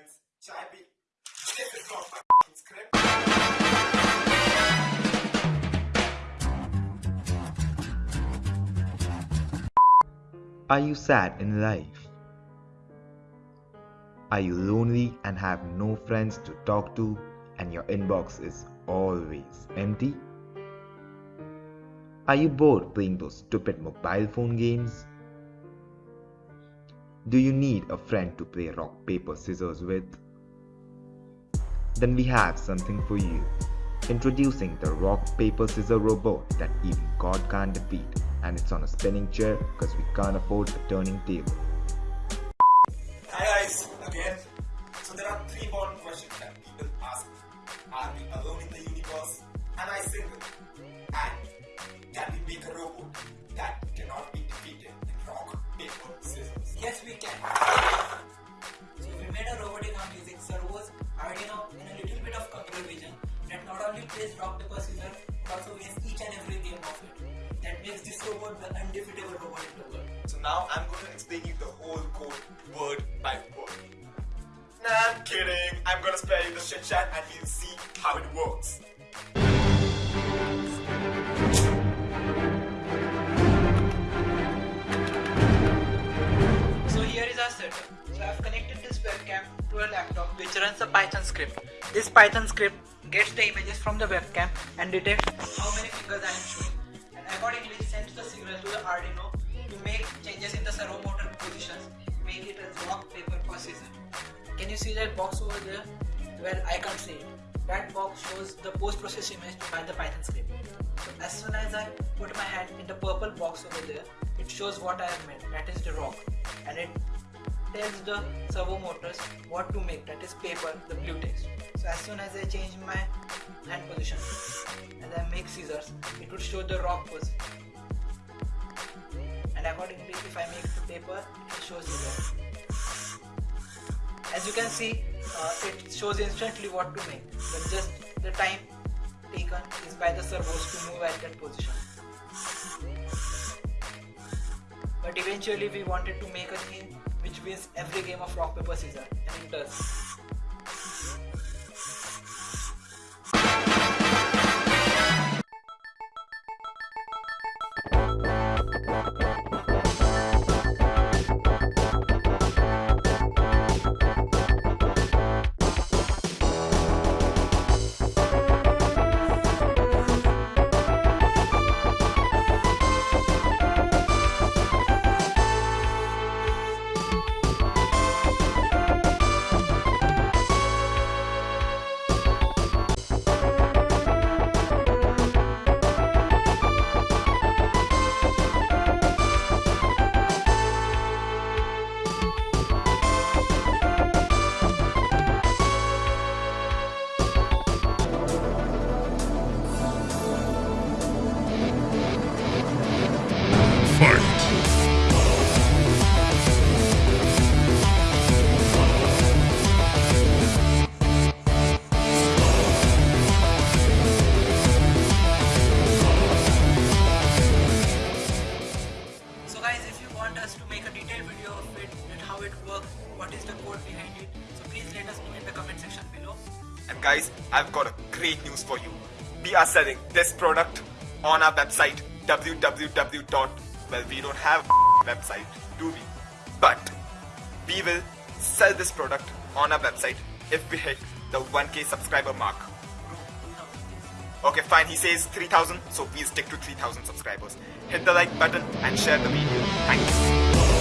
P. This is not my script. Are you sad in life? Are you lonely and have no friends to talk to and your inbox is always empty? Are you bored playing those stupid mobile phone games? Do you need a friend to play rock, paper, scissors with? Then we have something for you. Introducing the rock, paper, scissors robot that even God can't defeat, and it's on a spinning chair because we can't afford a turning table. Hi guys, again. So there are three important questions that people ask. Are we alone in the universe? Am I single? Not only plays rock paper scissors but also wins each and every game of it. That makes this robot the undefeatable robot in the world. So now I'm going to explain you the whole code word by word. Nah, I'm kidding. I'm gonna spare you the shit chat and you'll see how it works. So here is our setup. So I've connected this webcam to a laptop which runs a Python script. This Python script gets the images from the webcam and detects how many fingers I am showing. And accordingly sends the signal to the Arduino to make changes in the servo motor positions, make it as rock, paper, or scissors. Can you see that box over there? Well, I can't see it. That box shows the post-processed image by the Python script. So as soon as I put my hand in the purple box over there, it shows what I have made, that is the rock. And it tells the servo motors what to make, that is paper, the blue text. So as soon as I change my hand position and I make scissors, it would show the rock pose. And accordingly, if I make the paper, it shows rock. As you can see, uh, it shows instantly what to make, but just the time taken is by the servos to move at that position. But eventually we wanted to make a thing wins every game of rock paper scissors, and it how it works, what is the code behind it, so please let us know in the comment section below. And guys, I've got a great news for you. We are selling this product on our website www. Well, we don't have website, do we? But we will sell this product on our website if we hit the 1k subscriber mark. Okay, fine. He says 3000, so we stick to 3000 subscribers. Hit the like button and share the video. Thank you.